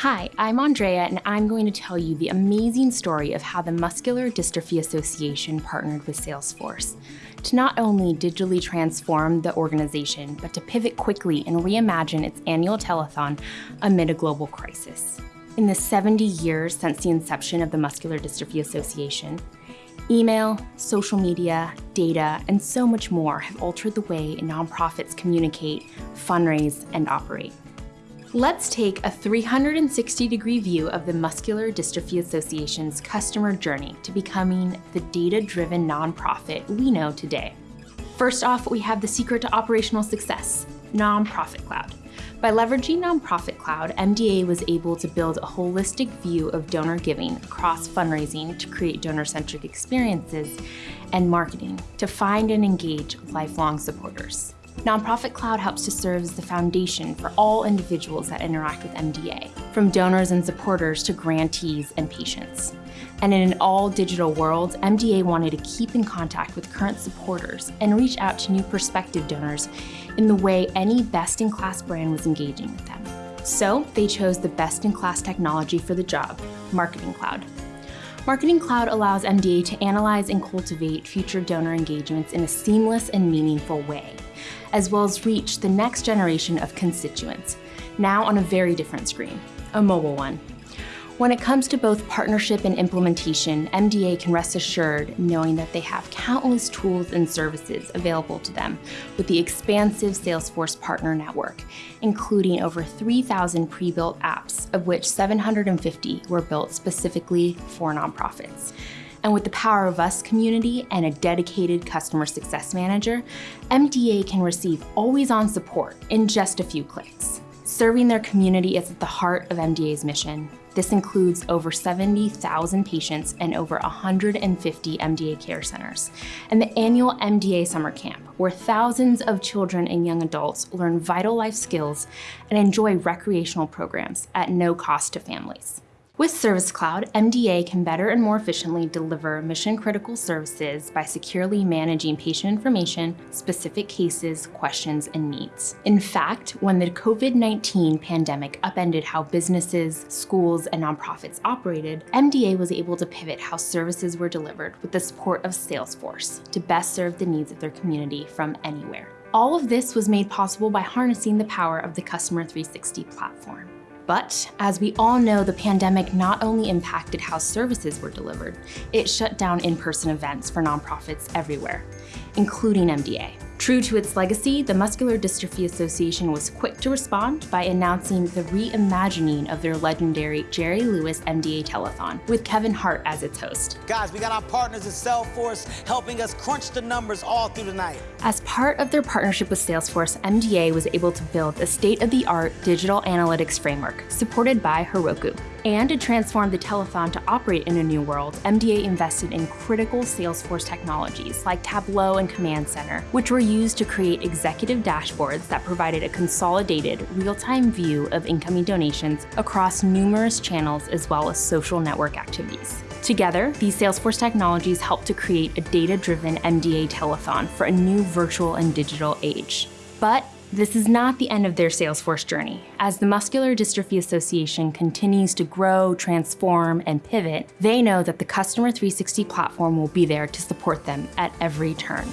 Hi, I'm Andrea, and I'm going to tell you the amazing story of how the Muscular Dystrophy Association partnered with Salesforce to not only digitally transform the organization, but to pivot quickly and reimagine its annual telethon amid a global crisis. In the 70 years since the inception of the Muscular Dystrophy Association, email, social media, data, and so much more have altered the way nonprofits communicate, fundraise, and operate. Let's take a 360 degree view of the Muscular Dystrophy Association's customer journey to becoming the data-driven nonprofit we know today. First off, we have the secret to operational success, Nonprofit Cloud. By leveraging Nonprofit Cloud, MDA was able to build a holistic view of donor giving across fundraising to create donor-centric experiences and marketing to find and engage lifelong supporters. Nonprofit Cloud helps to serve as the foundation for all individuals that interact with MDA, from donors and supporters to grantees and patients. And in an all-digital world, MDA wanted to keep in contact with current supporters and reach out to new prospective donors in the way any best-in-class brand was engaging with them. So they chose the best-in-class technology for the job, Marketing Cloud. Marketing Cloud allows MDA to analyze and cultivate future donor engagements in a seamless and meaningful way as well as reach the next generation of constituents, now on a very different screen, a mobile one. When it comes to both partnership and implementation, MDA can rest assured knowing that they have countless tools and services available to them with the expansive Salesforce partner network, including over 3,000 pre-built apps, of which 750 were built specifically for nonprofits. And with the Power of Us community and a dedicated customer success manager, MDA can receive always-on support in just a few clicks. Serving their community is at the heart of MDA's mission. This includes over 70,000 patients and over 150 MDA care centers, and the annual MDA Summer Camp, where thousands of children and young adults learn vital life skills and enjoy recreational programs at no cost to families. With Service Cloud, MDA can better and more efficiently deliver mission-critical services by securely managing patient information, specific cases, questions, and needs. In fact, when the COVID-19 pandemic upended how businesses, schools, and nonprofits operated, MDA was able to pivot how services were delivered with the support of Salesforce to best serve the needs of their community from anywhere. All of this was made possible by harnessing the power of the Customer 360 platform. But as we all know, the pandemic not only impacted how services were delivered, it shut down in-person events for nonprofits everywhere, including MDA. True to its legacy, the Muscular Dystrophy Association was quick to respond by announcing the reimagining of their legendary Jerry Lewis MDA Telethon, with Kevin Hart as its host. Guys, we got our partners at Salesforce helping us crunch the numbers all through the night. As part of their partnership with Salesforce, MDA was able to build a state-of-the-art digital analytics framework supported by Heroku. And to transform the telethon to operate in a new world, MDA invested in critical Salesforce technologies like Tableau and Command Center, which were used to create executive dashboards that provided a consolidated, real-time view of incoming donations across numerous channels as well as social network activities. Together, these Salesforce technologies helped to create a data-driven MDA telethon for a new virtual and digital age. But this is not the end of their Salesforce journey. As the Muscular Dystrophy Association continues to grow, transform, and pivot, they know that the Customer 360 platform will be there to support them at every turn.